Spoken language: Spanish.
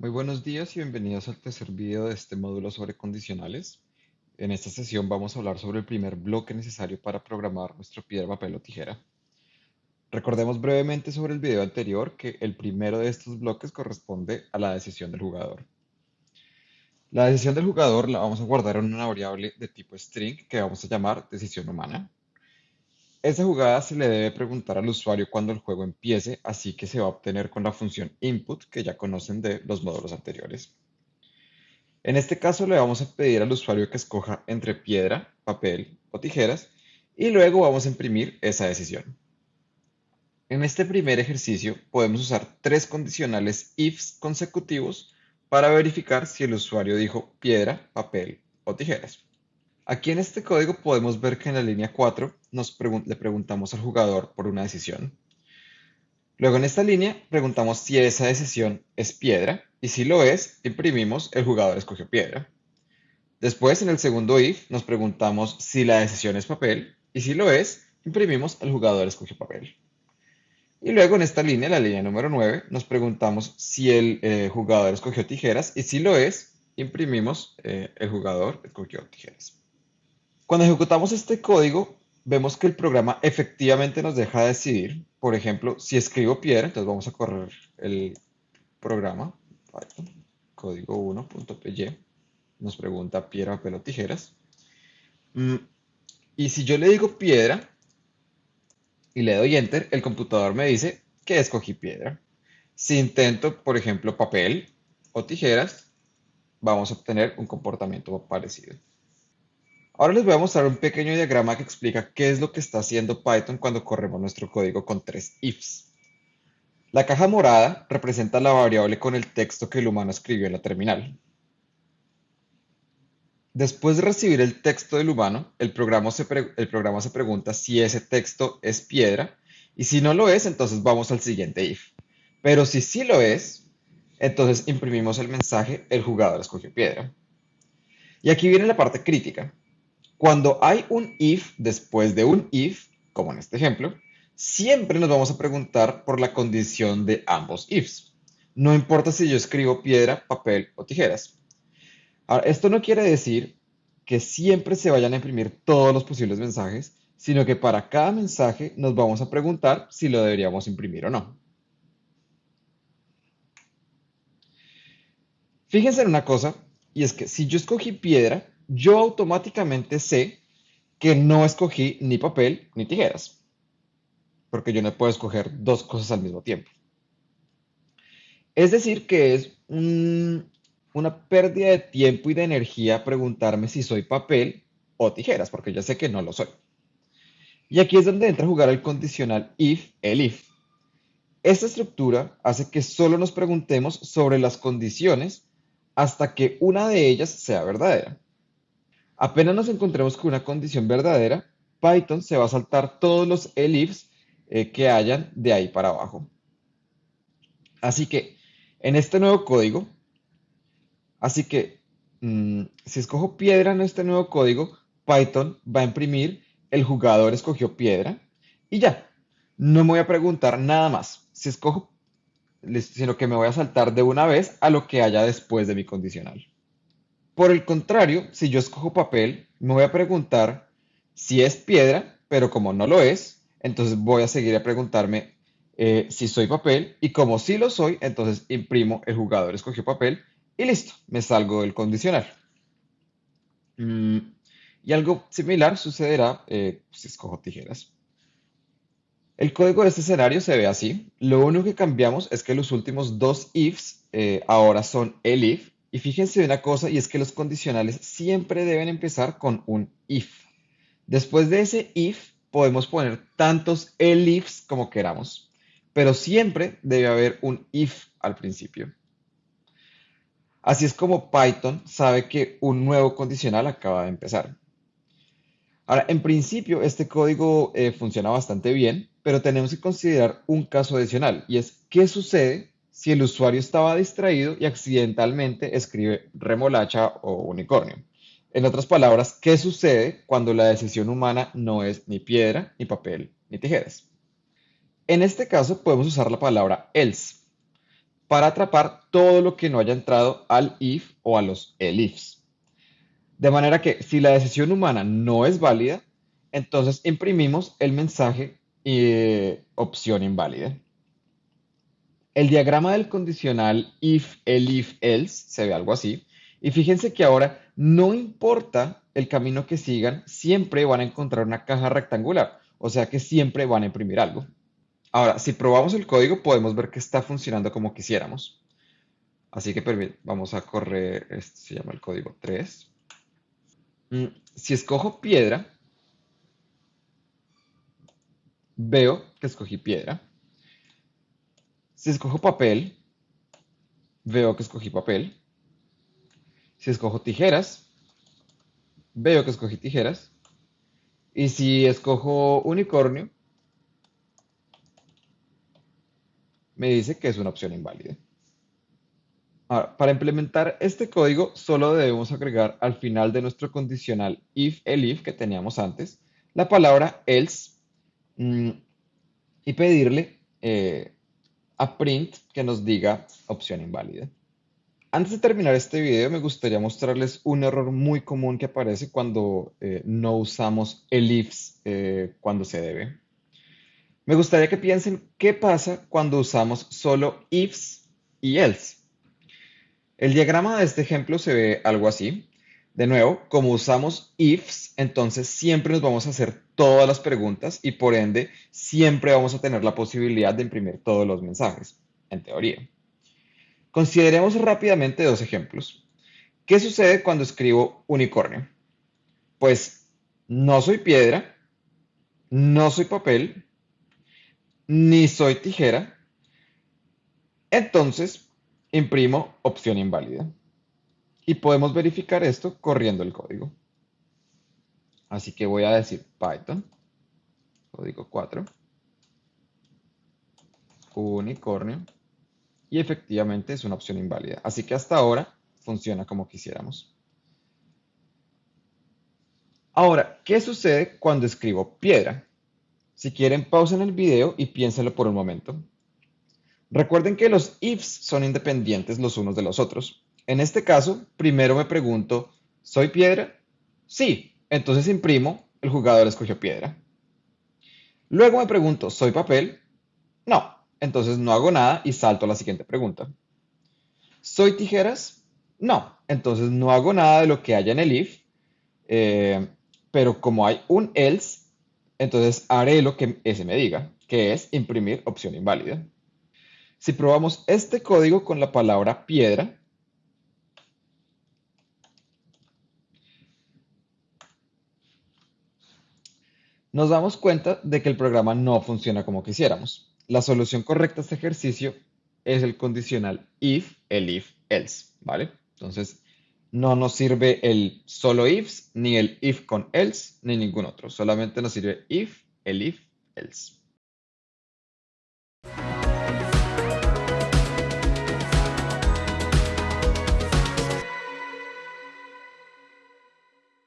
Muy buenos días y bienvenidos al tercer video de este módulo sobre condicionales. En esta sesión vamos a hablar sobre el primer bloque necesario para programar nuestro piedra, papel o tijera. Recordemos brevemente sobre el video anterior que el primero de estos bloques corresponde a la decisión del jugador. La decisión del jugador la vamos a guardar en una variable de tipo string que vamos a llamar decisión humana. Esa jugada se le debe preguntar al usuario cuando el juego empiece, así que se va a obtener con la función input que ya conocen de los módulos anteriores. En este caso le vamos a pedir al usuario que escoja entre piedra, papel o tijeras y luego vamos a imprimir esa decisión. En este primer ejercicio podemos usar tres condicionales ifs consecutivos para verificar si el usuario dijo piedra, papel o tijeras. Aquí en este código podemos ver que en la línea 4 nos le preguntamos al jugador por una decisión. Luego en esta línea preguntamos si esa decisión es piedra y si lo es, imprimimos el jugador escogió piedra. Después en el segundo if nos preguntamos si la decisión es papel y si lo es, imprimimos el jugador escogió papel. Y luego en esta línea, la línea número 9, nos preguntamos si el eh, jugador escogió tijeras y si lo es, imprimimos eh, el jugador escogió tijeras. Cuando ejecutamos este código, vemos que el programa efectivamente nos deja decidir. Por ejemplo, si escribo piedra, entonces vamos a correr el programa, código 1.py, nos pregunta piedra, papel o tijeras. Mm, y si yo le digo piedra y le doy enter, el computador me dice que escogí piedra. Si intento, por ejemplo, papel o tijeras, vamos a obtener un comportamiento parecido. Ahora les voy a mostrar un pequeño diagrama que explica qué es lo que está haciendo Python cuando corremos nuestro código con tres ifs. La caja morada representa la variable con el texto que el humano escribió en la terminal. Después de recibir el texto del humano, el programa, se pregunta si ese texto es piedra y si no lo es, entonces vamos al siguiente if. Pero si sí lo es, entonces imprimimos el mensaje el jugador escogió piedra. Y aquí viene la parte crítica. Cuando hay un if después de un if, como en este ejemplo, siempre nos vamos a preguntar por la condición de ambos ifs. No importa si yo escribo piedra, papel o tijeras. Ahora, esto no quiere decir que siempre se vayan a imprimir todos los posibles mensajes, sino que para cada mensaje nos vamos a preguntar si lo deberíamos imprimir o no. Fíjense en una cosa, y es que si yo escogí piedra, yo automáticamente sé que no escogí ni papel ni tijeras, porque yo no puedo escoger dos cosas al mismo tiempo. Es decir, que es una pérdida de tiempo y de energía preguntarme si soy papel o tijeras, porque ya sé que no lo soy. Y aquí es donde entra a jugar el condicional if, el if. Esta estructura hace que solo nos preguntemos sobre las condiciones hasta que una de ellas sea verdadera. Apenas nos encontremos con una condición verdadera, Python se va a saltar todos los elifs eh, que hayan de ahí para abajo. Así que en este nuevo código, así que mm, si escojo piedra en este nuevo código, Python va a imprimir el jugador escogió piedra y ya, no me voy a preguntar nada más. Si escojo, sino que me voy a saltar de una vez a lo que haya después de mi condicional. Por el contrario, si yo escojo papel, me voy a preguntar si es piedra, pero como no lo es, entonces voy a seguir a preguntarme eh, si soy papel y como sí lo soy, entonces imprimo el jugador escogió papel y listo, me salgo del condicional. Mm, y algo similar sucederá eh, si escojo tijeras. El código de este escenario se ve así. Lo único que cambiamos es que los últimos dos ifs eh, ahora son el if y fíjense una cosa, y es que los condicionales siempre deben empezar con un if. Después de ese if, podemos poner tantos elifs como queramos, pero siempre debe haber un if al principio. Así es como Python sabe que un nuevo condicional acaba de empezar. Ahora, en principio, este código eh, funciona bastante bien, pero tenemos que considerar un caso adicional, y es qué sucede si el usuario estaba distraído y accidentalmente escribe remolacha o unicornio. En otras palabras, ¿qué sucede cuando la decisión humana no es ni piedra, ni papel, ni tijeras? En este caso podemos usar la palabra else. para atrapar todo lo que no haya entrado al if o a los elifs. De manera que si la decisión humana no es válida, entonces imprimimos el mensaje eh, opción inválida. El diagrama del condicional if, elif, else se ve algo así. Y fíjense que ahora no importa el camino que sigan, siempre van a encontrar una caja rectangular. O sea que siempre van a imprimir algo. Ahora, si probamos el código, podemos ver que está funcionando como quisiéramos. Así que vamos a correr, este se llama el código 3. Mm, si escojo piedra, veo que escogí piedra. Si escojo papel, veo que escogí papel. Si escojo tijeras, veo que escogí tijeras. Y si escojo unicornio, me dice que es una opción inválida. Ahora, para implementar este código, solo debemos agregar al final de nuestro condicional if, elif que teníamos antes, la palabra else mm, y pedirle eh, a print que nos diga opción inválida. Antes de terminar este video, me gustaría mostrarles un error muy común que aparece cuando eh, no usamos elifs eh, cuando se debe. Me gustaría que piensen qué pasa cuando usamos solo ifs y else. El diagrama de este ejemplo se ve algo así. De nuevo, como usamos ifs, entonces siempre nos vamos a hacer todas las preguntas y por ende siempre vamos a tener la posibilidad de imprimir todos los mensajes, en teoría. Consideremos rápidamente dos ejemplos. ¿Qué sucede cuando escribo unicornio? Pues no soy piedra, no soy papel, ni soy tijera, entonces imprimo opción inválida. Y podemos verificar esto corriendo el código. Así que voy a decir Python, código 4, unicornio, y efectivamente es una opción inválida. Así que hasta ahora funciona como quisiéramos. Ahora, ¿qué sucede cuando escribo piedra? Si quieren, pausen el video y piénsenlo por un momento. Recuerden que los ifs son independientes los unos de los otros. En este caso, primero me pregunto, ¿soy piedra? Sí, entonces imprimo, el jugador escogió piedra. Luego me pregunto, ¿soy papel? No, entonces no hago nada y salto a la siguiente pregunta. ¿Soy tijeras? No, entonces no hago nada de lo que haya en el if, eh, pero como hay un else, entonces haré lo que ese me diga, que es imprimir opción inválida. Si probamos este código con la palabra piedra, nos damos cuenta de que el programa no funciona como quisiéramos. La solución correcta a este ejercicio es el condicional if, el if, else, ¿vale? Entonces, no nos sirve el solo ifs, ni el if con else, ni ningún otro. Solamente nos sirve if, el if, else.